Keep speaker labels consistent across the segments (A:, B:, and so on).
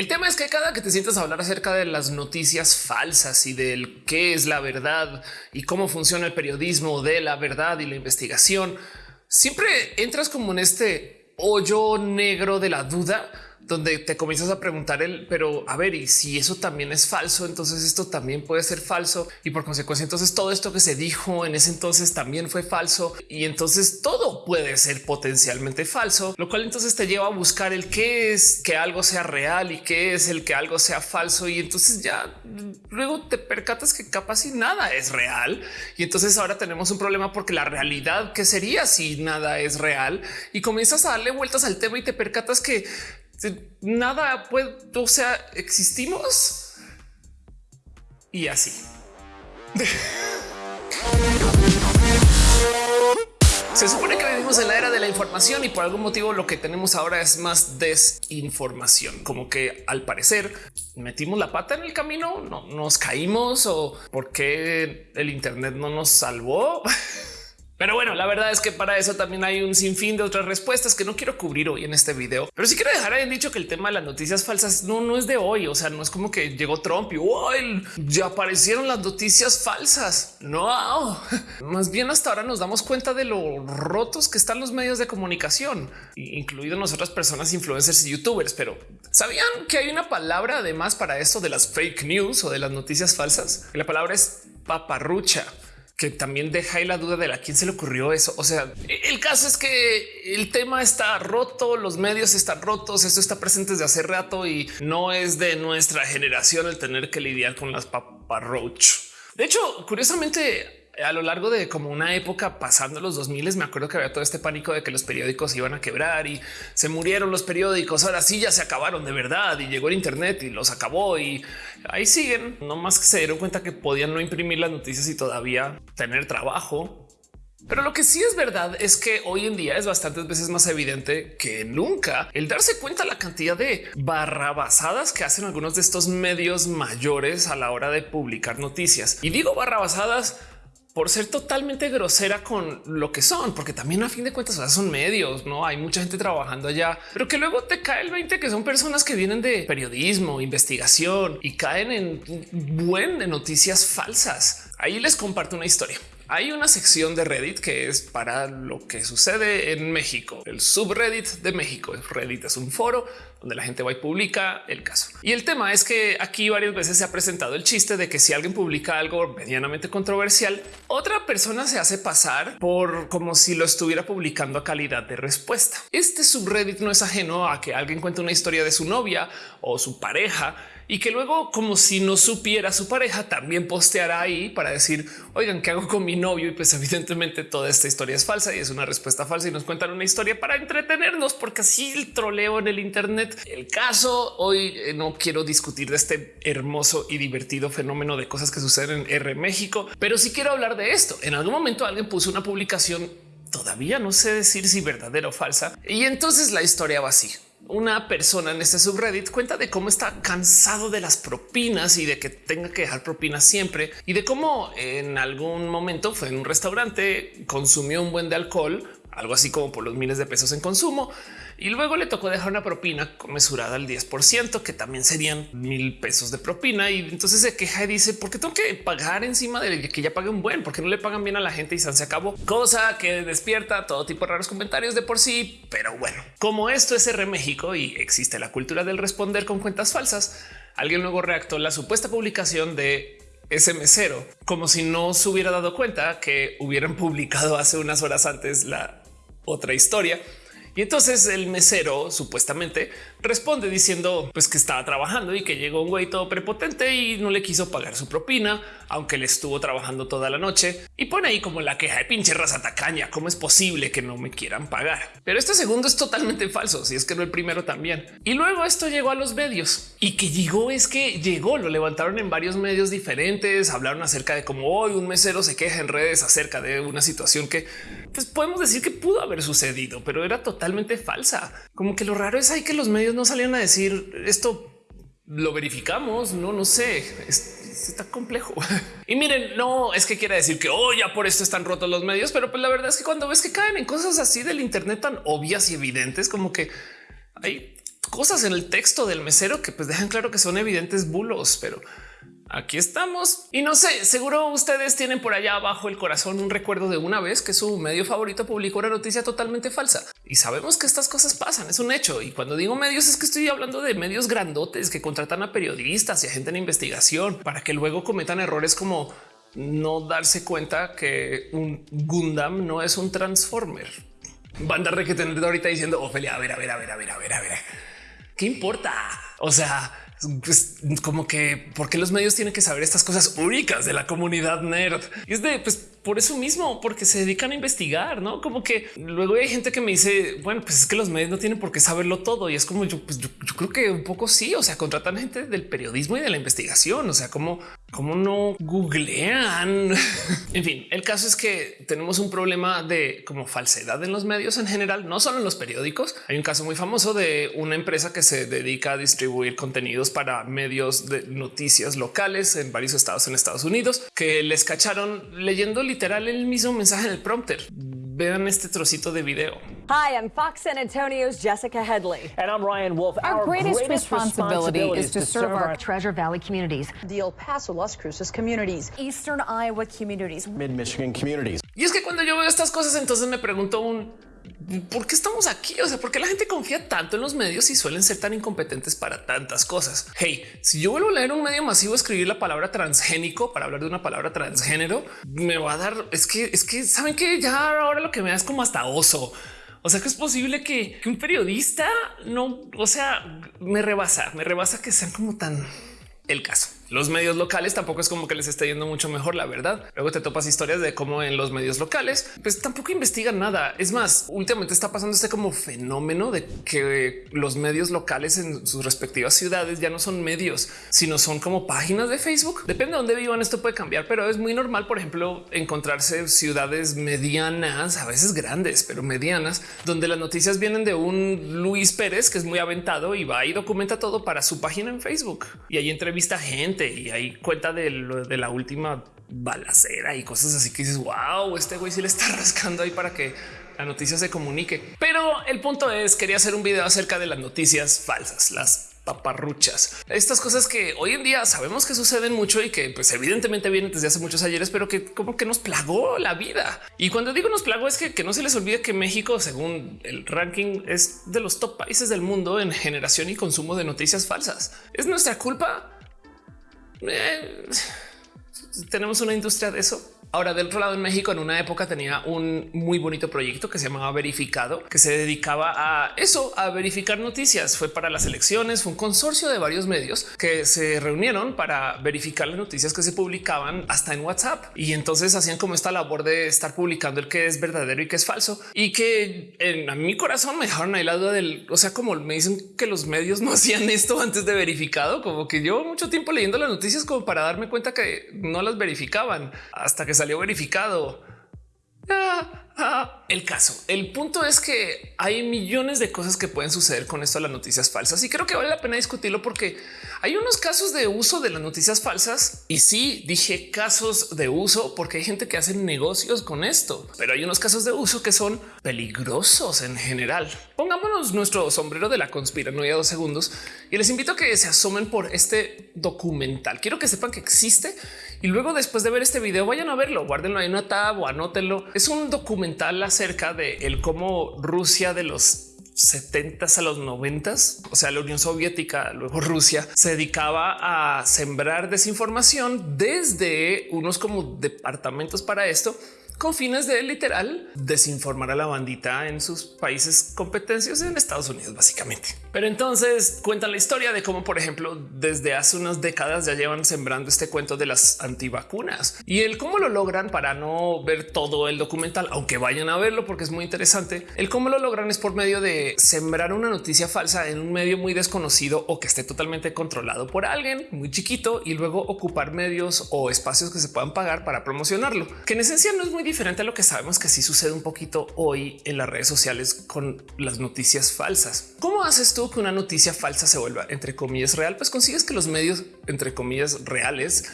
A: El tema es que cada que te sientas a hablar acerca de las noticias falsas y del qué es la verdad y cómo funciona el periodismo de la verdad y la investigación, siempre entras como en este hoyo negro de la duda donde te comienzas a preguntar el, pero a ver, y si eso también es falso, entonces esto también puede ser falso. Y por consecuencia, entonces todo esto que se dijo en ese entonces también fue falso. Y entonces todo puede ser potencialmente falso, lo cual entonces te lleva a buscar el qué es que algo sea real y qué es el que algo sea falso. Y entonces ya luego te percatas que capaz y nada es real. Y entonces ahora tenemos un problema porque la realidad que sería si nada es real y comienzas a darle vueltas al tema y te percatas que nada puede, o sea, existimos y así. Se supone que vivimos en la era de la información y por algún motivo lo que tenemos ahora es más desinformación, como que al parecer metimos la pata en el camino, no nos caímos o por qué el Internet no nos salvó. Pero bueno, la verdad es que para eso también hay un sinfín de otras respuestas que no quiero cubrir hoy en este video. Pero sí quiero dejar en dicho que el tema de las noticias falsas no, no es de hoy. O sea, no es como que llegó Trump y ya aparecieron las noticias falsas. No, más bien hasta ahora nos damos cuenta de lo rotos que están los medios de comunicación, incluido nosotras personas influencers y youtubers. Pero sabían que hay una palabra además para esto de las fake news o de las noticias falsas. La palabra es paparrucha que también deja ahí la duda de a quién se le ocurrió eso. O sea, el caso es que el tema está roto, los medios están rotos, esto está presente desde hace rato y no es de nuestra generación el tener que lidiar con las paparroach. De hecho, curiosamente, a lo largo de como una época pasando los 2000 me acuerdo que había todo este pánico de que los periódicos iban a quebrar y se murieron los periódicos. Ahora sí ya se acabaron de verdad y llegó el Internet y los acabó y ahí siguen. No más que se dieron cuenta que podían no imprimir las noticias y todavía tener trabajo. Pero lo que sí es verdad es que hoy en día es bastantes veces más evidente que nunca el darse cuenta la cantidad de barrabasadas que hacen algunos de estos medios mayores a la hora de publicar noticias. Y digo barrabasadas por ser totalmente grosera con lo que son, porque también a fin de cuentas son medios, no hay mucha gente trabajando allá, pero que luego te cae el 20 que son personas que vienen de periodismo, investigación y caen en buen de noticias falsas. Ahí les comparto una historia. Hay una sección de Reddit que es para lo que sucede en México, el subreddit de México. Reddit es un foro donde la gente va y publica el caso. Y el tema es que aquí varias veces se ha presentado el chiste de que si alguien publica algo medianamente controversial, otra persona se hace pasar por como si lo estuviera publicando a calidad de respuesta. Este subreddit no es ajeno a que alguien cuente una historia de su novia o su pareja y que luego como si no supiera su pareja también posteará ahí para decir oigan qué hago con mi novio y pues evidentemente toda esta historia es falsa y es una respuesta falsa y nos cuentan una historia para entretenernos porque así el troleo en el Internet. El caso hoy eh, no quiero discutir de este hermoso y divertido fenómeno de cosas que suceden en R México, pero sí quiero hablar de esto. En algún momento alguien puso una publicación todavía no sé decir si verdadera o falsa y entonces la historia va así una persona en este subreddit cuenta de cómo está cansado de las propinas y de que tenga que dejar propinas siempre y de cómo en algún momento fue en un restaurante, consumió un buen de alcohol, algo así como por los miles de pesos en consumo y luego le tocó dejar una propina mesurada al 10%, que también serían mil pesos de propina. Y entonces se queja y dice, ¿por qué tengo que pagar encima de que ya pague un buen? Porque no le pagan bien a la gente y se acabó. Cosa que despierta todo tipo de raros comentarios de por sí. Pero bueno, como esto es R México y existe la cultura del responder con cuentas falsas, alguien luego reactó la supuesta publicación de ese mesero como si no se hubiera dado cuenta que hubieran publicado hace unas horas antes la otra historia. Y entonces el mesero supuestamente responde diciendo pues que estaba trabajando y que llegó un güey todo prepotente y no le quiso pagar su propina, aunque le estuvo trabajando toda la noche y pone ahí como la queja de pinche raza tacaña. ¿Cómo es posible que no me quieran pagar? Pero este segundo es totalmente falso. Si es que no el primero también. Y luego esto llegó a los medios y que llegó es que llegó, lo levantaron en varios medios diferentes, hablaron acerca de cómo hoy un mesero se queja en redes acerca de una situación que pues podemos decir que pudo haber sucedido, pero era totalmente falsa. Como que lo raro es ahí que los medios no salieron a decir esto lo verificamos. No, no sé, está complejo. Y miren, no es que quiera decir que oh, ya por esto están rotos los medios, pero pues la verdad es que cuando ves que caen en cosas así del Internet tan obvias y evidentes, como que hay cosas en el texto del mesero que pues dejan claro que son evidentes bulos, pero aquí estamos. Y no sé, seguro ustedes tienen por allá abajo el corazón un recuerdo de una vez que su medio favorito publicó una noticia totalmente falsa. Y sabemos que estas cosas pasan, es un hecho. Y cuando digo medios es que estoy hablando de medios grandotes que contratan a periodistas y a gente en investigación para que luego cometan errores como no darse cuenta que un Gundam no es un Transformer. Re que tener ahorita diciendo Ofelia, a ver, a ver, a ver, a ver, a ver, a ver. ¿Qué importa? O sea, pues, como que porque los medios tienen que saber estas cosas únicas de la comunidad nerd. Y es de pues por eso mismo, porque se dedican a investigar, no como que luego hay gente que me dice, bueno, pues es que los medios no tienen por qué saberlo todo. Y es como yo, pues yo, creo que un poco sí. O sea, contratan gente del periodismo y de la investigación. O sea, como, como no googlean. en fin, el caso es que tenemos un problema de como falsedad en los medios en general, no solo en los periódicos. Hay un caso muy famoso de una empresa que se dedica a distribuir contenidos para medios de noticias locales en varios estados en Estados Unidos que les cacharon leyendo literal el mismo mensaje en el prompter. Vean este trocito de video.
B: Hi, I'm Fox San Antonio's Jessica Headley.
C: And I'm Ryan Wolf.
D: Our, our greatest, greatest responsibility, responsibility, is to serve our, our Treasure Valley communities,
B: the El Paso, Las Cruces communities,
D: Eastern Iowa communities,
C: Mid Michigan communities.
A: Y es que cuando yo veo estas cosas, entonces me pregunto un ¿por qué estamos aquí? O sea, ¿por qué la gente confía tanto en los medios y suelen ser tan incompetentes para tantas cosas? Hey, si yo vuelvo a leer un medio masivo, escribir la palabra transgénico para hablar de una palabra transgénero, me va a dar, es que, es que saben que ya ahora lo que me da es como hasta oso. O sea que es posible que, que un periodista no, o sea, me rebasa, me rebasa que sean como tan el caso. Los medios locales tampoco es como que les esté yendo mucho mejor, la verdad. Luego te topas historias de cómo en los medios locales, pues tampoco investigan nada. Es más, últimamente está pasando este como fenómeno de que los medios locales en sus respectivas ciudades ya no son medios, sino son como páginas de Facebook. Depende de dónde vivan, esto puede cambiar, pero es muy normal, por ejemplo, encontrarse ciudades medianas, a veces grandes, pero medianas, donde las noticias vienen de un Luis Pérez que es muy aventado y va y documenta todo para su página en Facebook y ahí entrevista gente y hay cuenta de, de la última balacera y cosas así que dices, wow, este güey sí le está rascando ahí para que la noticia se comunique. Pero el punto es, quería hacer un video acerca de las noticias falsas, las paparruchas. Estas cosas que hoy en día sabemos que suceden mucho y que pues evidentemente vienen desde hace muchos ayeres, pero que como que nos plagó la vida. Y cuando digo nos plagó es que, que no se les olvide que México, según el ranking, es de los top países del mundo en generación y consumo de noticias falsas. ¿Es nuestra culpa? Eh, tenemos una industria de eso. Ahora, del otro lado, en México, en una época tenía un muy bonito proyecto que se llamaba Verificado, que se dedicaba a eso, a verificar noticias. Fue para las elecciones, fue un consorcio de varios medios que se reunieron para verificar las noticias que se publicaban hasta en WhatsApp. Y entonces hacían como esta labor de estar publicando el que es verdadero y que es falso. Y que en a mi corazón me dejaron ahí la duda del, o sea, como me dicen que los medios no hacían esto antes de verificado, como que yo mucho tiempo leyendo las noticias como para darme cuenta que no las verificaban hasta que salió verificado. Ah, ah. El caso, el punto es que hay millones de cosas que pueden suceder con esto de las noticias falsas y creo que vale la pena discutirlo porque hay unos casos de uso de las noticias falsas y sí dije casos de uso porque hay gente que hace negocios con esto, pero hay unos casos de uso que son peligrosos en general. Pongámonos nuestro sombrero de la conspiranoia dos segundos y les invito a que se asomen por este documental. Quiero que sepan que existe y luego después de ver este video vayan a verlo, guárdenlo en una tab o anótenlo. Es un documental acerca de el cómo Rusia de los 70 a los 90, o sea, la Unión Soviética, luego Rusia, se dedicaba a sembrar desinformación desde unos como departamentos para esto con fines de literal desinformar a la bandita en sus países competencias en Estados Unidos, básicamente. Pero entonces cuentan la historia de cómo, por ejemplo, desde hace unas décadas ya llevan sembrando este cuento de las antivacunas y el cómo lo logran para no ver todo el documental, aunque vayan a verlo porque es muy interesante. El cómo lo logran es por medio de sembrar una noticia falsa en un medio muy desconocido o que esté totalmente controlado por alguien muy chiquito y luego ocupar medios o espacios que se puedan pagar para promocionarlo, que en esencia no es muy diferente a lo que sabemos que sí sucede un poquito hoy en las redes sociales con las noticias falsas. ¿Cómo haces tú que una noticia falsa se vuelva entre comillas real? Pues consigues que los medios entre comillas reales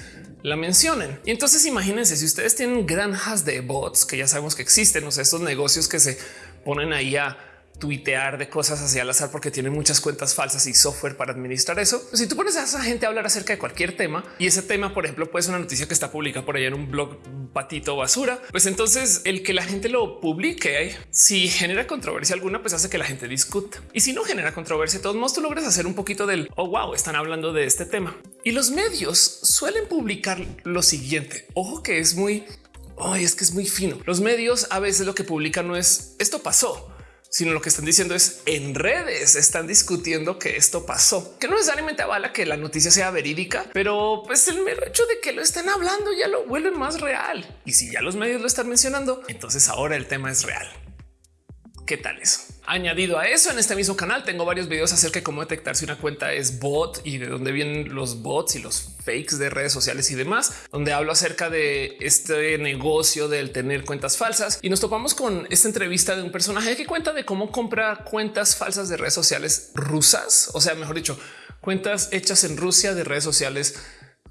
A: la mencionen. Y entonces imagínense si ustedes tienen granjas de bots que ya sabemos que existen, o sea, estos negocios que se ponen ahí a tuitear de cosas hacia el azar porque tienen muchas cuentas falsas y software para administrar eso. Pues si tú pones a esa gente a hablar acerca de cualquier tema y ese tema, por ejemplo, puede ser una noticia que está publicada por allá en un blog patito basura, pues entonces el que la gente lo publique, si genera controversia alguna, pues hace que la gente discuta. Y si no genera controversia, de todos modos tú logras hacer un poquito del oh wow, están hablando de este tema. Y los medios suelen publicar lo siguiente. Ojo que es muy, oh, es que es muy fino. Los medios a veces lo que publican no es esto pasó sino lo que están diciendo es en redes están discutiendo que esto pasó, que no necesariamente avala que la noticia sea verídica, pero pues el mero hecho de que lo estén hablando ya lo vuelve más real. Y si ya los medios lo están mencionando, entonces ahora el tema es real. ¿Qué tal eso? Añadido a eso, en este mismo canal tengo varios videos acerca de cómo detectar si una cuenta es bot y de dónde vienen los bots y los fakes de redes sociales y demás, donde hablo acerca de este negocio del tener cuentas falsas. Y nos topamos con esta entrevista de un personaje que cuenta de cómo compra cuentas falsas de redes sociales rusas, o sea, mejor dicho, cuentas hechas en Rusia de redes sociales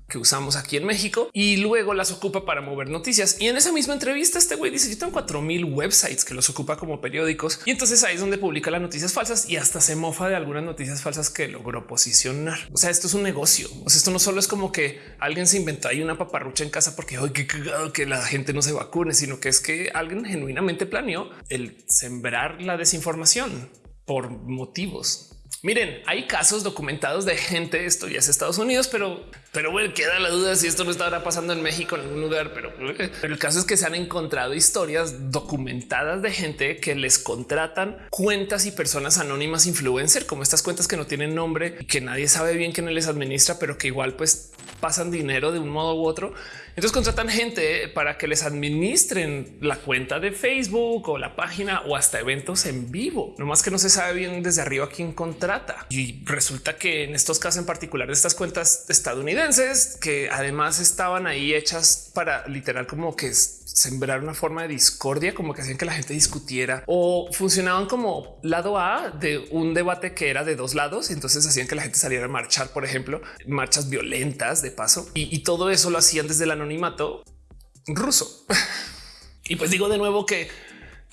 A: que usamos aquí en México y luego las ocupa para mover noticias. Y en esa misma entrevista, este güey dice: Yo tengo 4000 websites que los ocupa como periódicos. Y entonces ahí es donde publica las noticias falsas y hasta se mofa de algunas noticias falsas que logró posicionar. O sea, esto es un negocio. O sea, esto no solo es como que alguien se inventó ahí una paparrucha en casa porque hoy cagado que la gente no se vacune, sino que es que alguien genuinamente planeó el sembrar la desinformación por motivos Miren, hay casos documentados de gente, esto ya es Estados Unidos, pero, pero bueno, queda la duda si esto no estará pasando en México en algún lugar, pero, pero el caso es que se han encontrado historias documentadas de gente que les contratan cuentas y personas anónimas influencer, como estas cuentas que no tienen nombre y que nadie sabe bien quién les administra, pero que igual pues pasan dinero de un modo u otro. Entonces contratan gente para que les administren la cuenta de Facebook o la página o hasta eventos en vivo. No más que no se sabe bien desde arriba quién contrata. Y resulta que en estos casos en particular de estas cuentas estadounidenses que además estaban ahí hechas para literal como que sembrar una forma de discordia, como que hacían que la gente discutiera o funcionaban como lado A de un debate que era de dos lados. Y entonces hacían que la gente saliera a marchar, por ejemplo, marchas violentas de paso y, y todo eso lo hacían desde el anonimato ruso. y pues digo de nuevo que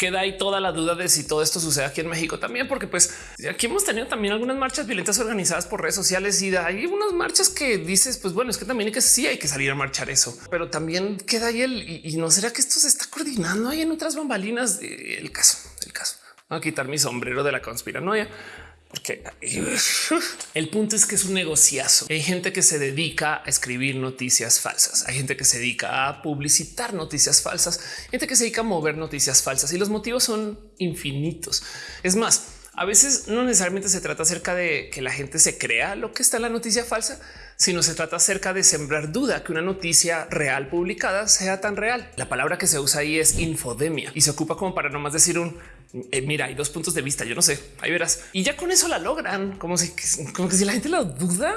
A: queda ahí toda la duda de si todo esto sucede aquí en México también, porque pues aquí hemos tenido también algunas marchas violentas organizadas por redes sociales y hay unas marchas que dices, pues bueno, es que también hay que sí hay que salir a marchar eso, pero también queda ahí el y, no será que esto se está coordinando ahí en otras bambalinas. El caso, el caso. a quitar mi sombrero de la conspiranoia porque el punto es que es un negociazo. Hay gente que se dedica a escribir noticias falsas. Hay gente que se dedica a publicitar noticias falsas, gente que se dedica a mover noticias falsas y los motivos son infinitos. Es más, a veces no necesariamente se trata acerca de que la gente se crea lo que está en la noticia falsa, sino se trata acerca de sembrar duda que una noticia real publicada sea tan real. La palabra que se usa ahí es infodemia y se ocupa como para no más decir un eh, mira, hay dos puntos de vista. Yo no sé, ahí verás. Y ya con eso la logran, como si, como que si la gente lo duda.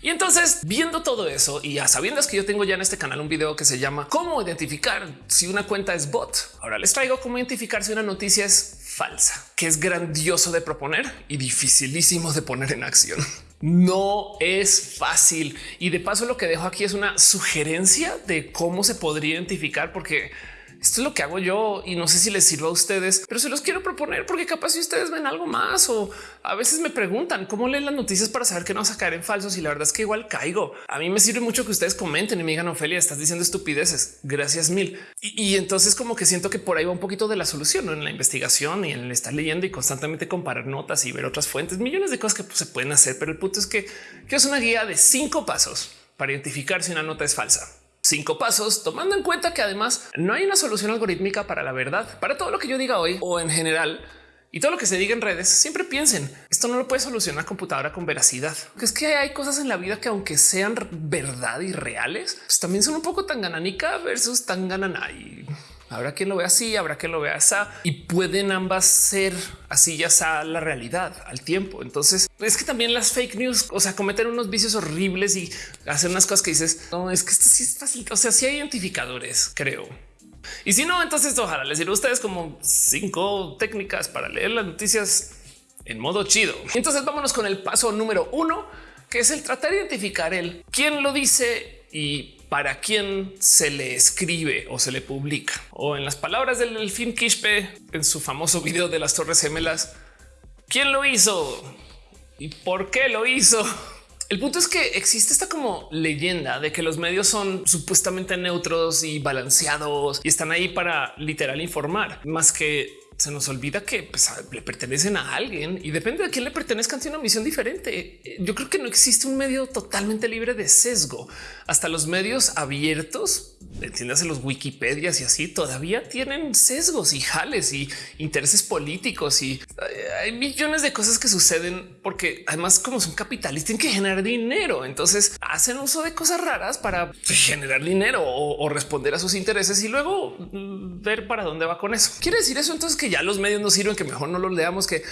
A: Y entonces, viendo todo eso y a sabiendas que yo tengo ya en este canal un video que se llama cómo identificar si una cuenta es bot. Ahora les traigo cómo identificar si una noticia es falsa, que es grandioso de proponer y dificilísimo de poner en acción. No es fácil. Y de paso lo que dejo aquí es una sugerencia de cómo se podría identificar, porque esto es lo que hago yo y no sé si les sirva a ustedes, pero se los quiero proponer porque capaz si ustedes ven algo más o a veces me preguntan cómo leen las noticias para saber que no vas a caer en falsos y la verdad es que igual caigo. A mí me sirve mucho que ustedes comenten y me digan Ofelia, estás diciendo estupideces. Gracias mil. Y, entonces como que siento que por ahí va un poquito de la solución en la investigación y en estar leyendo y constantemente comparar notas y ver otras fuentes, millones de cosas que pues, se pueden hacer. Pero el punto es que, que es una guía de cinco pasos para identificar si una nota es falsa cinco pasos, tomando en cuenta que además no hay una solución algorítmica para la verdad. Para todo lo que yo diga hoy o en general y todo lo que se diga en redes, siempre piensen esto no lo puede solucionar computadora con veracidad. Que es que hay cosas en la vida que aunque sean verdad y reales, pues también son un poco tan gananica versus tan ganana y Habrá quien lo vea así, habrá quien lo vea así y pueden ambas ser así ya sea la realidad al tiempo. Entonces es que también las fake news, o sea, cometer unos vicios horribles y hacer unas cosas que dices, no, es que esto sí es fácil. O sea, si hay identificadores, creo. Y si no, entonces ojalá les diré a ustedes como cinco técnicas para leer las noticias en modo chido. Entonces vámonos con el paso número uno, que es el tratar de identificar el quién lo dice y para quién se le escribe o se le publica. O en las palabras del Delfín Quispe en su famoso video de las Torres Gemelas, ¿Quién lo hizo? ¿Y por qué lo hizo? El punto es que existe esta como leyenda de que los medios son supuestamente neutros y balanceados y están ahí para literal informar más que se nos olvida que pues, le pertenecen a alguien y depende de quién le pertenezcan, tiene una misión diferente. Yo creo que no existe un medio totalmente libre de sesgo. Hasta los medios abiertos, entiéndase los Wikipedias y así, todavía tienen sesgos y jales y intereses políticos y eh, hay millones de cosas que suceden porque además como son capitalistas tienen que generar dinero. Entonces hacen uso de cosas raras para generar dinero o, o responder a sus intereses y luego mm, ver para dónde va con eso. Quiere decir eso entonces que ya los medios no sirven, que mejor no los leamos, que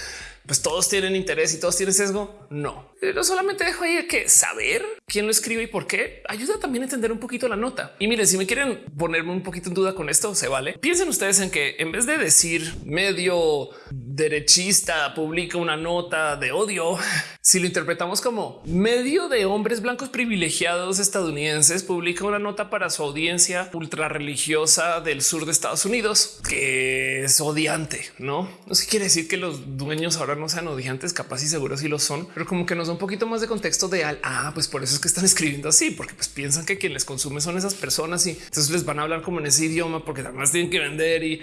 A: pues todos tienen interés y todos tienen sesgo. No, pero solamente dejo ahí que saber quién lo escribe y por qué ayuda también a entender un poquito la nota. Y miren, si me quieren ponerme un poquito en duda con esto, se vale. Piensen ustedes en que en vez de decir medio derechista publica una nota de odio, si lo interpretamos como medio de hombres blancos privilegiados estadounidenses publica una nota para su audiencia ultra religiosa del sur de Estados Unidos que es odiante, no? No se quiere decir que los dueños ahora no sean odiantes, capaz y seguros si lo son, pero como que nos da un poquito más de contexto de al ah, pues por eso es que están escribiendo así, porque pues piensan que quien les consume son esas personas y entonces les van a hablar como en ese idioma porque además tienen que vender y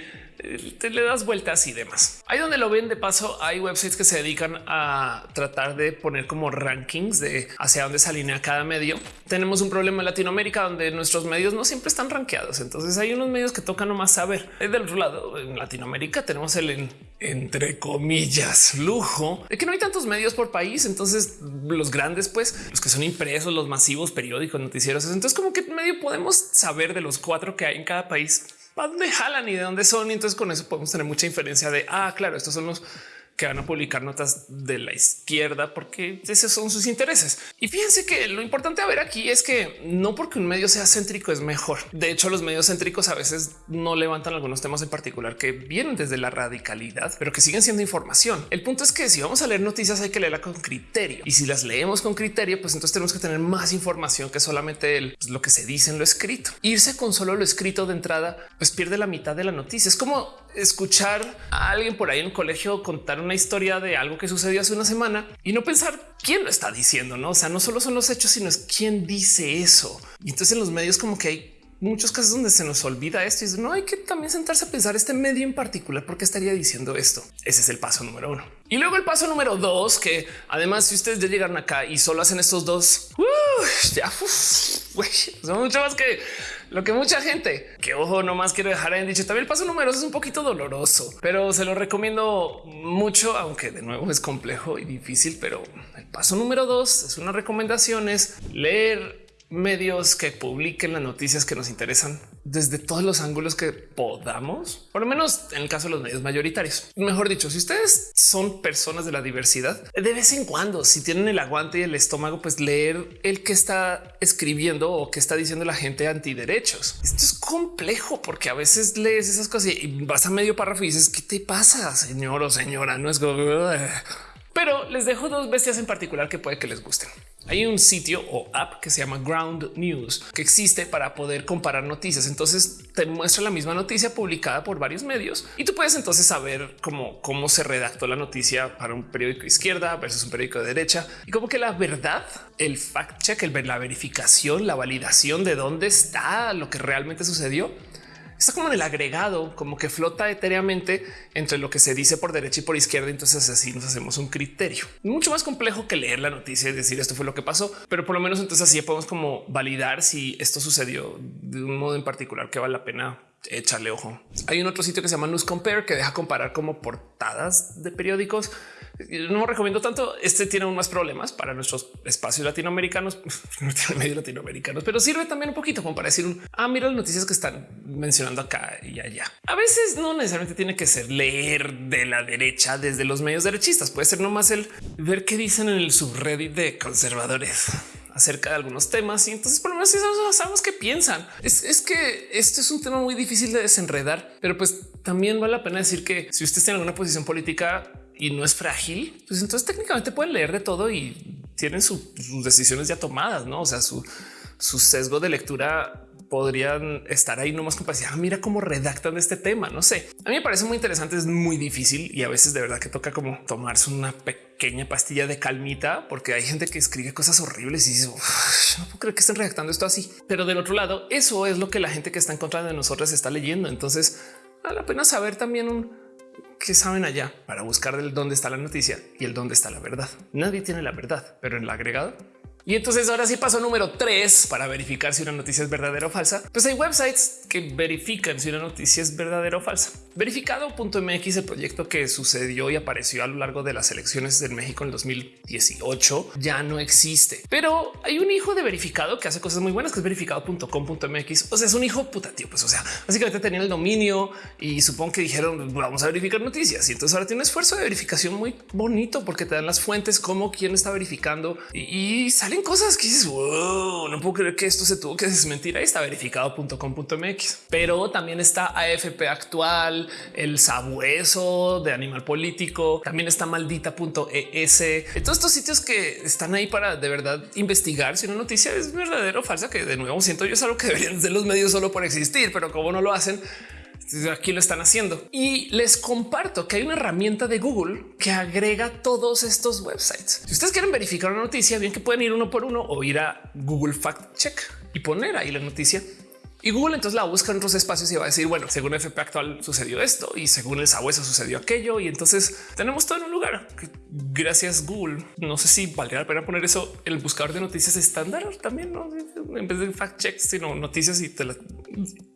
A: te le das vueltas y demás. Ahí donde lo ven de paso, hay websites que se dedican a tratar de poner como rankings de hacia dónde se alinea cada medio. Tenemos un problema en Latinoamérica donde nuestros medios no siempre están rankeados. Entonces hay unos medios que tocan nomás saber. Del otro lado, en Latinoamérica tenemos el entre comillas lujo de que no hay tantos medios por país. Entonces los grandes, pues los que son impresos, los masivos, periódicos, noticieros. Entonces como que medio podemos saber de los cuatro que hay en cada país dónde jalan y de dónde son. Y entonces con eso podemos tener mucha inferencia de, ah, claro, estos son los que van a publicar notas de la izquierda porque esos son sus intereses. Y fíjense que lo importante a ver aquí es que no porque un medio sea céntrico es mejor. De hecho, los medios céntricos a veces no levantan algunos temas en particular que vienen desde la radicalidad, pero que siguen siendo información. El punto es que si vamos a leer noticias hay que leerla con criterio y si las leemos con criterio, pues entonces tenemos que tener más información que solamente pues, lo que se dice en lo escrito. Irse con solo lo escrito de entrada, pues pierde la mitad de la noticia. Es como escuchar a alguien por ahí en el colegio contar una historia de algo que sucedió hace una semana y no pensar quién lo está diciendo, no? O sea, no solo son los hechos, sino es quién dice eso. Y entonces en los medios como que hay muchos casos donde se nos olvida esto y no hay que también sentarse a pensar este medio en particular porque estaría diciendo esto. Ese es el paso número uno. Y luego el paso número dos, que además si ustedes ya llegaron acá y solo hacen estos dos, ya son mucho más que lo que mucha gente que ojo, no más quiero dejar en dicho. También el paso número dos es un poquito doloroso, pero se lo recomiendo mucho, aunque de nuevo es complejo y difícil. Pero el paso número dos es una recomendación es leer medios que publiquen las noticias que nos interesan desde todos los ángulos que podamos, por lo menos en el caso de los medios mayoritarios. Mejor dicho, si ustedes son personas de la diversidad, de vez en cuando, si tienen el aguante y el estómago, pues leer el que está escribiendo o que está diciendo la gente antiderechos. Esto es complejo porque a veces lees esas cosas y vas a medio párrafo y dices, ¿qué te pasa, señor o señora? No es... Pero les dejo dos bestias en particular que puede que les gusten. Hay un sitio o app que se llama Ground News que existe para poder comparar noticias. Entonces te muestra la misma noticia publicada por varios medios y tú puedes entonces saber cómo, cómo se redactó la noticia para un periódico izquierda versus un periódico de derecha y como que la verdad, el fact check, el, la verificación, la validación de dónde está lo que realmente sucedió está como en el agregado, como que flota etéreamente entre lo que se dice por derecha y por izquierda. Entonces así nos hacemos un criterio mucho más complejo que leer la noticia y decir esto fue lo que pasó, pero por lo menos entonces así podemos como validar si esto sucedió de un modo en particular que vale la pena echarle ojo. Hay un otro sitio que se llama News Compare que deja comparar como portadas de periódicos no recomiendo tanto. Este tiene aún más problemas para nuestros espacios latinoamericanos, medio latinoamericanos, pero sirve también un poquito como para decir un ah, mira las noticias que están mencionando acá y allá. A veces no necesariamente tiene que ser leer de la derecha desde los medios derechistas. Puede ser nomás el ver qué dicen en el subreddit de conservadores acerca de algunos temas y entonces por lo menos sabemos qué piensan. Es, es, que esto es un tema muy difícil de desenredar, pero pues también vale la pena decir que si usted tiene alguna posición política y no es frágil, pues entonces técnicamente pueden leer de todo y tienen sus decisiones ya tomadas, no? O sea, su, su sesgo de lectura podrían estar ahí nomás decir, ah, mira cómo redactan este tema. No sé, a mí me parece muy interesante, es muy difícil y a veces de verdad que toca como tomarse una pequeña pastilla de calmita, porque hay gente que escribe cosas horribles y dice, no puedo creer que estén redactando esto así. Pero del otro lado, eso es lo que la gente que está en contra de nosotros está leyendo. Entonces, vale la pena saber también un qué saben allá para buscar del dónde está la noticia y el dónde está la verdad. Nadie tiene la verdad, pero en el agregado y entonces ahora sí paso número tres para verificar si una noticia es verdadera o falsa. Pues hay websites que verifican si una noticia es verdadera o falsa. Verificado.mx, el proyecto que sucedió y apareció a lo largo de las elecciones en México en 2018, ya no existe. Pero hay un hijo de verificado que hace cosas muy buenas, que es verificado.com.mx. O sea, es un hijo puta tío. Pues o sea, básicamente tenían el dominio y supongo que dijeron vamos a verificar noticias. Y entonces ahora tiene un esfuerzo de verificación muy bonito porque te dan las fuentes, como quién está verificando y, y sale cosas que dices, no puedo creer que esto se tuvo que desmentir. Ahí está verificado.com.mx, pero también está AFP actual, el sabueso de animal político, también está maldita.es. Todos estos sitios que están ahí para de verdad investigar si una noticia es verdadera o falsa, que de nuevo siento yo es algo que deberían ser los medios solo por existir, pero como no lo hacen, aquí lo están haciendo y les comparto que hay una herramienta de Google que agrega todos estos websites. Si ustedes quieren verificar una noticia, bien que pueden ir uno por uno o ir a Google Fact Check y poner ahí la noticia. Y Google entonces la busca en otros espacios y va a decir, bueno, según FP actual sucedió esto y según el sabueso sucedió aquello. Y entonces tenemos todo en un lugar. Gracias Google. No sé si valdría la pena poner eso el buscador de noticias estándar también, ¿no? en vez de fact check, sino noticias y te la...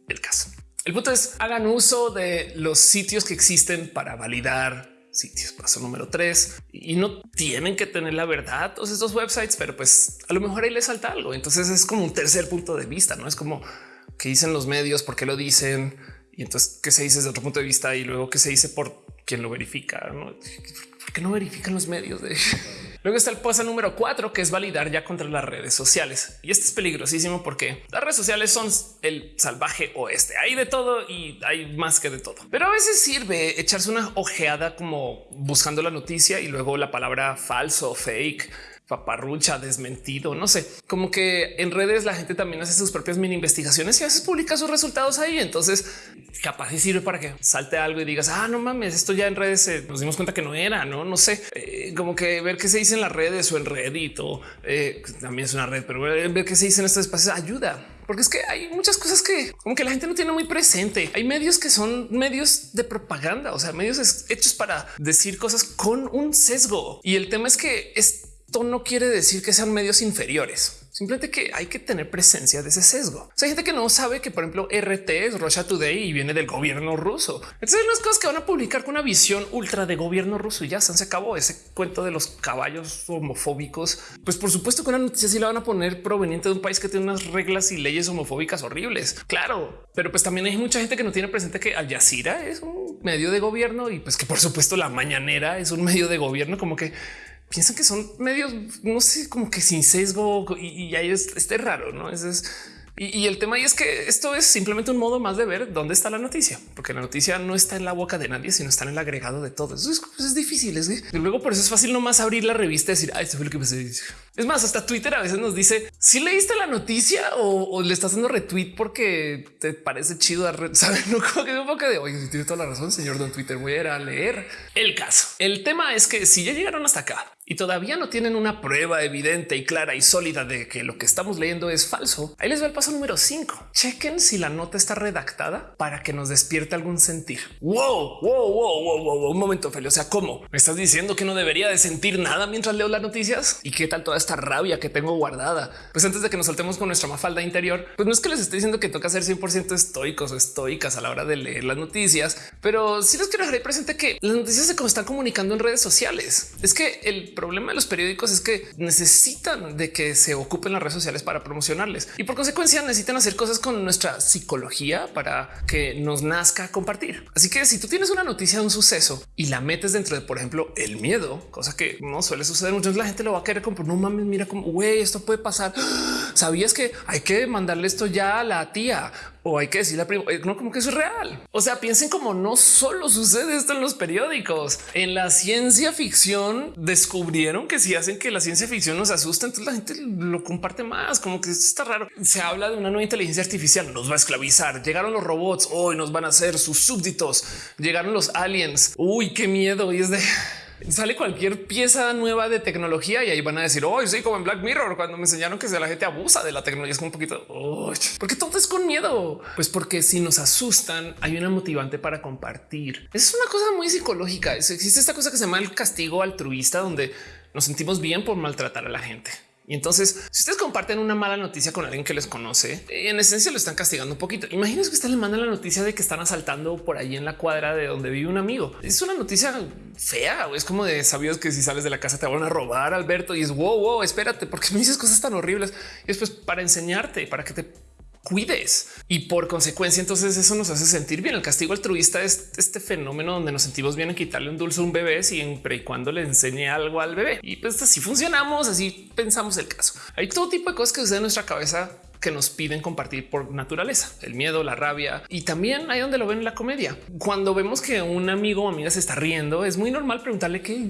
A: el caso. El punto es hagan uso de los sitios que existen para validar sitios. Paso número tres y no tienen que tener la verdad todos estos websites, pero pues a lo mejor ahí les salta algo. Entonces es como un tercer punto de vista, no es como que dicen los medios, por qué lo dicen y entonces qué se dice desde otro punto de vista y luego qué se dice por quien lo verifica. ¿no? ¿Por qué no verifican los medios Luego está el paso número cuatro, que es validar ya contra las redes sociales. Y este es peligrosísimo porque las redes sociales son el salvaje oeste. Hay de todo y hay más que de todo. Pero a veces sirve echarse una ojeada como buscando la noticia y luego la palabra falso, fake paparrucha, desmentido, no sé, como que en redes la gente también hace sus propias mini investigaciones y a veces publica sus resultados ahí. Entonces, capaz y sirve para que salte algo y digas, ah, no mames, esto ya en redes eh, nos dimos cuenta que no era, no, no sé, eh, como que ver qué se dice en las redes o en Reddit o eh, también es una red, pero ver qué se dice en estos espacios ayuda porque es que hay muchas cosas que como que la gente no tiene muy presente. Hay medios que son medios de propaganda, o sea, medios hechos para decir cosas con un sesgo. Y el tema es que es esto no quiere decir que sean medios inferiores. Simplemente que hay que tener presencia de ese sesgo. hay gente que no sabe que, por ejemplo, RT es Russia Today y viene del gobierno ruso. Entonces, unas cosas que van a publicar con una visión ultra de gobierno ruso y ya se acabó ese cuento de los caballos homofóbicos. Pues, por supuesto que una noticia sí la van a poner proveniente de un país que tiene unas reglas y leyes homofóbicas horribles. Claro, pero pues también hay mucha gente que no tiene presente que Al Jazeera es un medio de gobierno y pues que, por supuesto, la mañanera es un medio de gobierno, como que piensan que son medios, no sé, como que sin sesgo y, ahí es este raro, no es y, el tema ahí es que esto es simplemente un modo más de ver dónde está la noticia, porque la noticia no está en la boca de nadie, sino está en el agregado de todo. Eso es, pues, difícil. Es y luego por eso es fácil nomás abrir la revista y decir, ah, esto fue lo que pasé. Es más, hasta Twitter a veces nos dice si leíste la noticia o, le estás haciendo retweet porque te parece chido. Saben, no como que un poco de oye, tiene toda la razón, señor Don Twitter. Voy a ir a leer el caso. El tema es que si ya llegaron hasta acá y todavía no tienen una prueba evidente y clara y sólida de que lo que estamos leyendo es falso, ahí les va el paso número 5. Chequen si la nota está redactada para que nos despierte algún sentir. Wow, wow, wow, wow, wow, un momento, Feli. O sea, ¿cómo me estás diciendo que no debería de sentir nada mientras leo las noticias? ¿Y qué tal toda esta rabia que tengo guardada? Pues antes de que nos soltemos con nuestra mafalda interior, pues no es que les estoy diciendo que toca ser 100% estoicos o estoicas a la hora de leer las noticias, pero sí les quiero dejar presente que las noticias se están comunicando en redes sociales. Es que el problema de los periódicos es que necesitan de que se ocupen las redes sociales para promocionarles y por consecuencia necesitan hacer cosas con nuestra psicología para que nos nazca compartir. Así que si tú tienes una noticia de un suceso y la metes dentro de, por ejemplo, el miedo, cosa que no suele suceder mucho, la gente lo va a querer como no mames, mira cómo güey, esto puede pasar. Sabías que hay que mandarle esto ya a la tía o hay que decirle a primo, eh, no como que eso es real. O sea, piensen como no solo sucede esto en los periódicos, en la ciencia ficción descubrieron que si hacen que la ciencia ficción nos asusta, entonces la gente lo comparte más, como que está raro. Se habla de una nueva inteligencia artificial, nos va a esclavizar. Llegaron los robots, hoy nos van a hacer sus súbditos. Llegaron los aliens. Uy, qué miedo. Y es de sale cualquier pieza nueva de tecnología y ahí van a decir hoy sí, como en Black Mirror, cuando me enseñaron que la gente abusa de la tecnología, es como un poquito porque todo es con miedo. Pues porque si nos asustan, hay una motivante para compartir. Es una cosa muy psicológica. Existe esta cosa que se llama el castigo altruista, donde nos sentimos bien por maltratar a la gente. Y entonces, si ustedes comparten una mala noticia con alguien que les conoce, en esencia lo están castigando un poquito. Imagínense que usted le manda la noticia de que están asaltando por ahí en la cuadra de donde vive un amigo. Es una noticia fea o es como de sabios que si sales de la casa te van a robar, Alberto. Y es wow, wow, espérate, porque me dices cosas tan horribles. Y después para enseñarte, para que te cuides y por consecuencia entonces eso nos hace sentir bien. El castigo altruista es este fenómeno donde nos sentimos bien en quitarle un dulce a un bebé siempre y cuando le enseñe algo al bebé. Y pues así funcionamos, así pensamos el caso. Hay todo tipo de cosas que suceden en nuestra cabeza que nos piden compartir por naturaleza, el miedo, la rabia y también hay donde lo ven en la comedia. Cuando vemos que un amigo o amiga se está riendo, es muy normal preguntarle qué,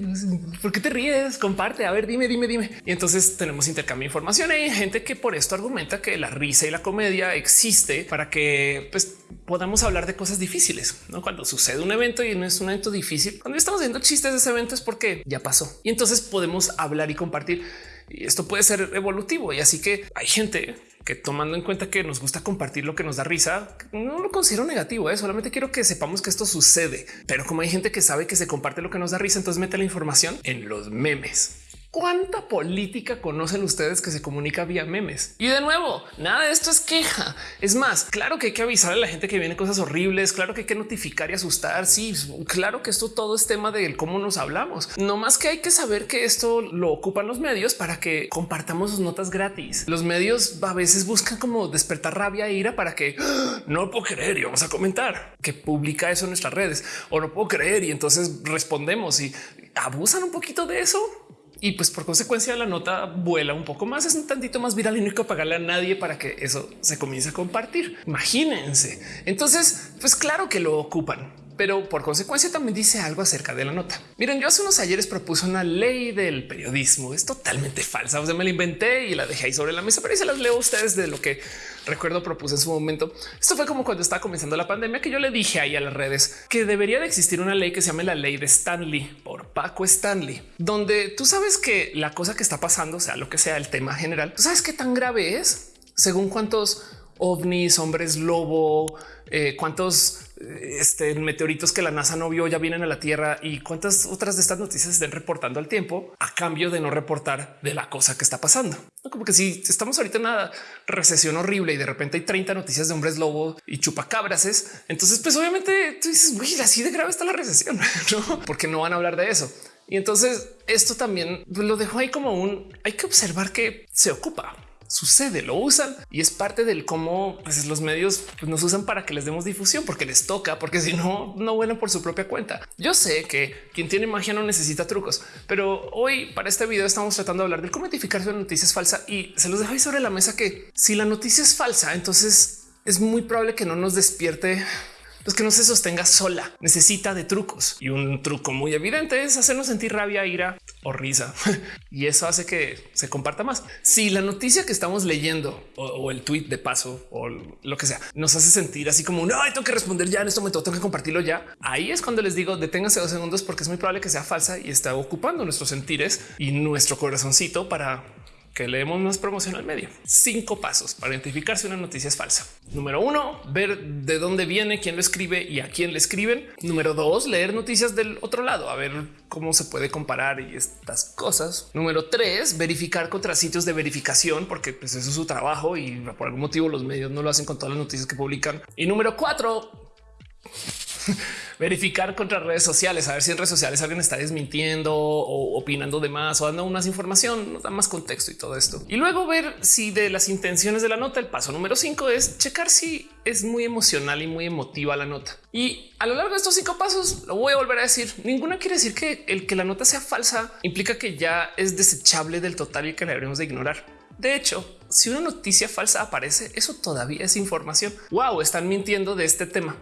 A: por qué te ríes, comparte, a ver, dime, dime, dime. Y entonces tenemos intercambio de información. Hay gente que por esto argumenta que la risa y la comedia existe para que pues, podamos hablar de cosas difíciles. ¿no? Cuando sucede un evento y no es un evento difícil, cuando estamos viendo chistes de ese evento es porque ya pasó y entonces podemos hablar y compartir. Y esto puede ser evolutivo. Y así que hay gente que tomando en cuenta que nos gusta compartir lo que nos da risa, no lo considero negativo. ¿eh? Solamente quiero que sepamos que esto sucede. Pero como hay gente que sabe que se comparte lo que nos da risa, entonces mete la información en los memes. ¿Cuánta política conocen ustedes que se comunica vía memes? Y de nuevo, nada de esto es queja. Es más, claro que hay que avisar a la gente que vienen cosas horribles, claro que hay que notificar y asustar. Sí, claro que esto todo es tema de cómo nos hablamos. No más que hay que saber que esto lo ocupan los medios para que compartamos sus notas gratis. Los medios a veces buscan como despertar rabia e ira para que ¡Ah! no puedo creer y vamos a comentar que publica eso en nuestras redes o no puedo creer y entonces respondemos y abusan un poquito de eso y pues por consecuencia la nota vuela un poco más, es un tantito más viral y no hay que pagarle a nadie para que eso se comience a compartir. Imagínense. Entonces, pues claro que lo ocupan pero por consecuencia también dice algo acerca de la nota. Miren, yo hace unos ayeres propuse una ley del periodismo. Es totalmente falsa. O sea, me la inventé y la dejé ahí sobre la mesa, pero ahí se las leo a ustedes de lo que recuerdo propuse en su momento. Esto fue como cuando estaba comenzando la pandemia que yo le dije ahí a las redes que debería de existir una ley que se llame la ley de Stanley por Paco Stanley, donde tú sabes que la cosa que está pasando, sea lo que sea el tema general, tú sabes qué tan grave es según cuántos ovnis, hombres lobo, eh, cuántos este, meteoritos que la NASA no vio ya vienen a la Tierra y cuántas otras de estas noticias estén reportando al tiempo a cambio de no reportar de la cosa que está pasando. Como que si estamos ahorita en una recesión horrible y de repente hay 30 noticias de hombres lobo y chupacabrases, entonces pues obviamente tú dices, güey, así de grave está la recesión, ¿no? Porque no van a hablar de eso. Y entonces esto también lo dejo ahí como un hay que observar que se ocupa sucede, lo usan y es parte del cómo pues, los medios pues, nos usan para que les demos difusión porque les toca, porque si no, no vuelan por su propia cuenta. Yo sé que quien tiene magia no necesita trucos, pero hoy para este video estamos tratando de hablar de cómo identificar si una noticia es falsa y se los dejo ahí sobre la mesa que si la noticia es falsa, entonces es muy probable que no nos despierte pues que no se sostenga sola, necesita de trucos y un truco muy evidente es hacernos sentir rabia, ira o risa y eso hace que se comparta más. Si la noticia que estamos leyendo o, el tweet de paso o lo que sea nos hace sentir así como no, tengo que responder ya en este momento, tengo que compartirlo ya. Ahí es cuando les digo deténganse dos segundos porque es muy probable que sea falsa y está ocupando nuestros sentires y nuestro corazoncito para que leemos más promoción al medio. Cinco pasos para identificar si una noticia es falsa. Número uno, ver de dónde viene, quién lo escribe y a quién le escriben. Número dos, leer noticias del otro lado, a ver cómo se puede comparar y estas cosas. Número tres, verificar contra sitios de verificación, porque pues, eso es su trabajo y por algún motivo los medios no lo hacen con todas las noticias que publican. Y número cuatro, verificar contra redes sociales, a ver si en redes sociales alguien está desmintiendo o opinando de más o dando más información, nos da más contexto y todo esto. Y luego ver si de las intenciones de la nota, el paso número cinco es checar si es muy emocional y muy emotiva la nota. Y a lo largo de estos cinco pasos, lo voy a volver a decir, ninguna quiere decir que el que la nota sea falsa implica que ya es desechable del total y que la deberíamos de ignorar. De hecho, si una noticia falsa aparece, eso todavía es información. Wow, están mintiendo de este tema.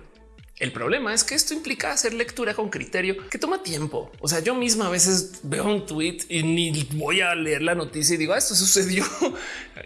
A: El problema es que esto implica hacer lectura con criterio que toma tiempo. O sea, yo misma a veces veo un tweet y ni voy a leer la noticia y digo ah, esto sucedió.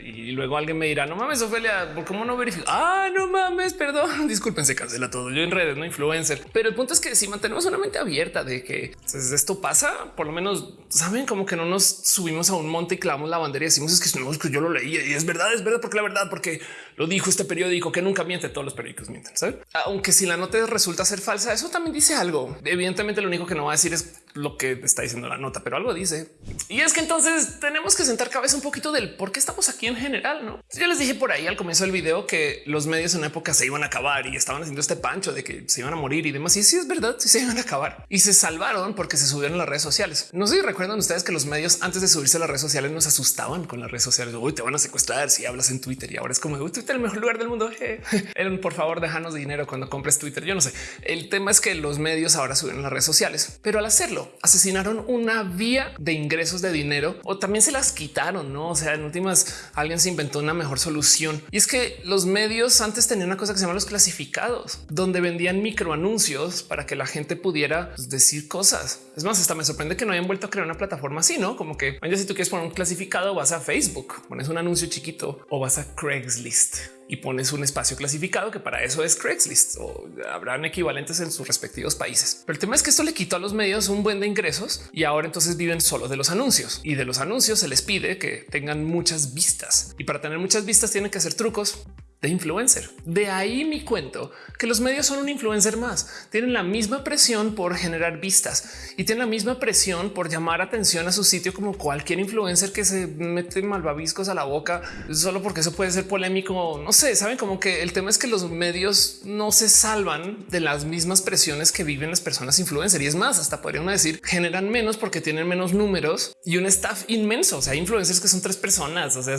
A: Y luego alguien me dirá no mames, Ofelia, ¿por cómo no verifico? Ah, no mames, perdón. Disculpen, se cancela todo. Yo en redes, no influencer, pero el punto es que si mantenemos una mente abierta de que pues, esto pasa, por lo menos saben como que no nos subimos a un monte y clavamos la bandera y decimos es que, no, que yo lo leí y es verdad, es verdad, porque la verdad, porque lo dijo este periódico que nunca miente. Todos los periódicos mienten, ¿saben? Aunque si la nota resulta ser falsa, eso también dice algo. Evidentemente lo único que no va a decir es lo que está diciendo la nota, pero algo dice. Y es que entonces tenemos que sentar cabeza un poquito del por qué estamos aquí en general. No, yo les dije por ahí al comienzo del video que los medios en época se iban a acabar y estaban haciendo este pancho de que se iban a morir y demás. Y sí es verdad, sí se iban a acabar y se salvaron porque se subieron a las redes sociales. No sé si recuerdan ustedes que los medios antes de subirse a las redes sociales nos asustaban con las redes sociales. Hoy te van a secuestrar si hablas en Twitter y ahora es como Twitter el mejor lugar del mundo. por favor, déjanos dinero cuando compres Twitter. Yo no sé. El tema es que los medios ahora suben las redes sociales, pero al hacerlo asesinaron una vía de ingresos de dinero o también se las quitaron. No, o sea, en últimas alguien se inventó una mejor solución y es que los medios antes tenían una cosa que se llama los clasificados, donde vendían microanuncios para que la gente pudiera pues, decir cosas. Es más, hasta me sorprende que no hayan vuelto a crear una plataforma así, no como que si tú quieres poner un clasificado, vas a Facebook, pones un anuncio chiquito o vas a Craigslist y pones un espacio clasificado que para eso es Craigslist o habrán equivalentes en sus respectivos países. Pero el tema es que esto le quitó a los medios un buen de ingresos y ahora entonces viven solo de los anuncios y de los anuncios se les pide que tengan muchas vistas. Y para tener muchas vistas tienen que hacer trucos de influencer. De ahí mi cuento que los medios son un influencer más. Tienen la misma presión por generar vistas y tienen la misma presión por llamar atención a su sitio como cualquier influencer que se mete malvaviscos a la boca solo porque eso puede ser polémico. No sé, saben como que el tema es que los medios no se salvan de las mismas presiones que viven las personas influencer y es más, hasta podrían decir generan menos porque tienen menos números y un staff inmenso. O sea, influencers que son tres personas, o sea,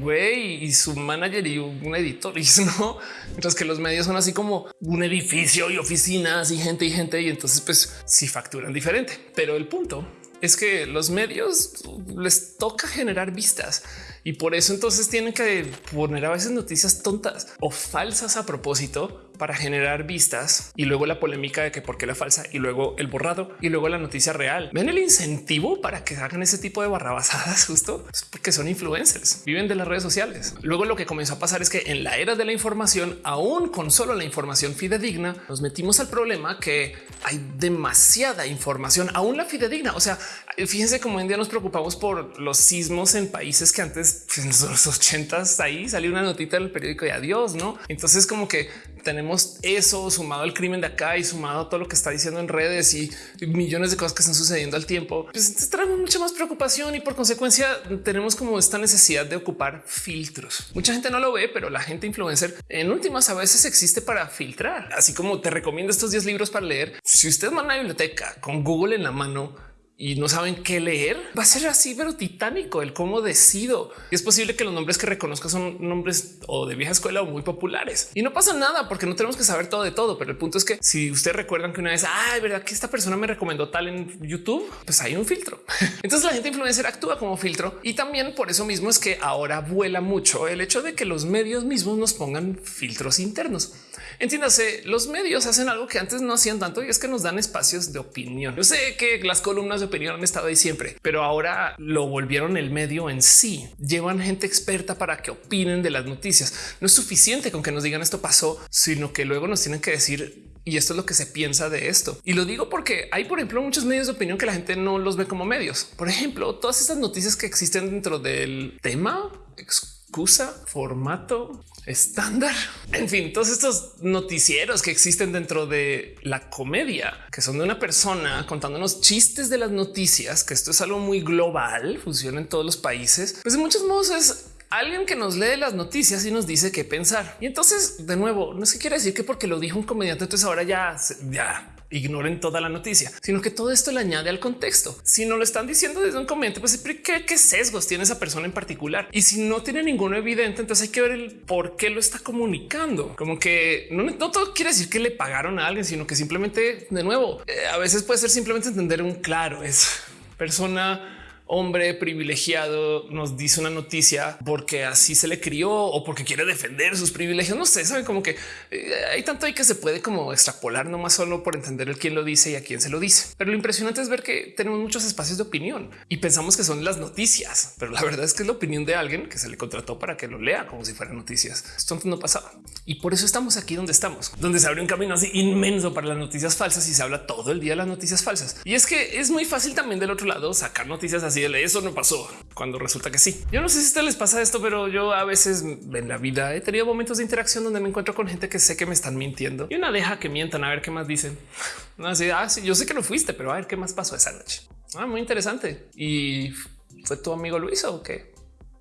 A: güey y su manager y un editor turismo, mientras que los medios son así como un edificio y oficinas y gente y gente y entonces pues facturan diferente. Pero el punto es que los medios les toca generar vistas y por eso entonces tienen que poner a veces noticias tontas o falsas a propósito para generar vistas y luego la polémica de que por qué la falsa y luego el borrado y luego la noticia real. Ven el incentivo para que hagan ese tipo de barrabasadas justo porque son influencers, viven de las redes sociales. Luego lo que comenzó a pasar es que en la era de la información, aún con solo la información fidedigna, nos metimos al problema que hay demasiada información, aún la fidedigna. O sea, fíjense cómo en día nos preocupamos por los sismos en países que antes pues, en los ochentas ahí salió una notita del periódico y adiós, no? Entonces como que tenemos eso sumado al crimen de acá y sumado a todo lo que está diciendo en redes y millones de cosas que están sucediendo al tiempo, pues traemos mucha más preocupación y por consecuencia tenemos como esta necesidad de ocupar filtros. Mucha gente no lo ve, pero la gente influencer en últimas a veces existe para filtrar. Así como te recomiendo estos 10 libros para leer. Si usted va a una biblioteca con Google en la mano, y no saben qué leer, va a ser así, pero titánico el cómo decido. Y es posible que los nombres que reconozca son nombres o de vieja escuela o muy populares y no pasa nada porque no tenemos que saber todo de todo. Pero el punto es que si ustedes recuerdan que una vez, ay, verdad que esta persona me recomendó tal en YouTube, pues hay un filtro. Entonces la gente influencer actúa como filtro y también por eso mismo es que ahora vuela mucho el hecho de que los medios mismos nos pongan filtros internos. Entiéndase, los medios hacen algo que antes no hacían tanto y es que nos dan espacios de opinión. Yo sé que las columnas de opinión han estado ahí siempre, pero ahora lo volvieron el medio en sí. Llevan gente experta para que opinen de las noticias. No es suficiente con que nos digan esto pasó, sino que luego nos tienen que decir y esto es lo que se piensa de esto. Y lo digo porque hay, por ejemplo, muchos medios de opinión que la gente no los ve como medios. Por ejemplo, todas estas noticias que existen dentro del tema, excusa, formato, estándar. En fin, todos estos noticieros que existen dentro de la comedia, que son de una persona contándonos chistes de las noticias, que esto es algo muy global, funciona en todos los países, pues de muchos modos es alguien que nos lee las noticias y nos dice qué pensar. Y entonces, de nuevo, no se quiere decir que porque lo dijo un comediante, entonces ahora ya, ya ignoren toda la noticia, sino que todo esto le añade al contexto. Si no lo están diciendo desde un comentario, pues ¿qué, sesgos tiene esa persona en particular? Y si no tiene ninguno evidente, entonces hay que ver el por qué lo está comunicando. Como que no, no todo quiere decir que le pagaron a alguien, sino que simplemente, de nuevo, eh, a veces puede ser simplemente entender un claro, es persona hombre privilegiado nos dice una noticia porque así se le crió o porque quiere defender sus privilegios. No sé, saben como que eh, hay tanto ahí que se puede como extrapolar no más solo por entender el quién lo dice y a quién se lo dice. Pero lo impresionante es ver que tenemos muchos espacios de opinión y pensamos que son las noticias, pero la verdad es que es la opinión de alguien que se le contrató para que lo lea como si fueran noticias. Esto antes no pasaba y por eso estamos aquí donde estamos, donde se abre un camino así inmenso para las noticias falsas y se habla todo el día de las noticias falsas. Y es que es muy fácil también del otro lado sacar noticias así eso no pasó cuando resulta que sí. Yo no sé si a ustedes les pasa esto, pero yo a veces en la vida he tenido momentos de interacción donde me encuentro con gente que sé que me están mintiendo y una deja que mientan a ver qué más dicen. Así, ah, yo sé que no fuiste, pero a ver qué más pasó esa noche. Ah, muy interesante. Y fue tu amigo Luis o qué?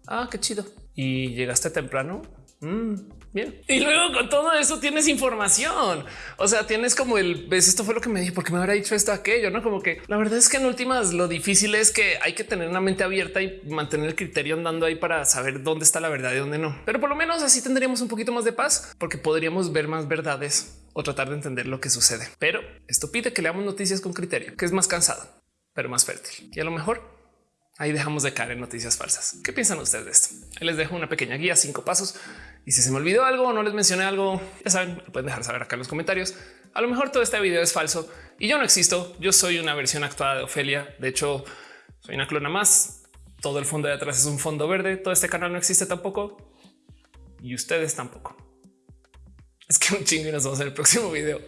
A: Ah, qué chido. Y llegaste temprano. Mm, bien. Y luego con todo eso tienes información. O sea, tienes como el ves, esto fue lo que me dije, porque me habrá dicho esto, aquello, no como que la verdad es que en últimas lo difícil es que hay que tener una mente abierta y mantener el criterio andando ahí para saber dónde está la verdad y dónde no. Pero por lo menos así tendríamos un poquito más de paz porque podríamos ver más verdades o tratar de entender lo que sucede. Pero esto pide que leamos noticias con criterio, que es más cansado, pero más fértil. Y a lo mejor Ahí dejamos de caer en noticias falsas. ¿Qué piensan ustedes de esto? les dejo una pequeña guía, cinco pasos. Y si se me olvidó algo o no les mencioné algo, ya saben, lo pueden dejar saber acá en los comentarios. A lo mejor todo este video es falso y yo no existo. Yo soy una versión actuada de Ofelia. De hecho, soy una clona más. Todo el fondo de atrás es un fondo verde. Todo este canal no existe tampoco y ustedes tampoco. Es que un chingo y nos vemos en el próximo video.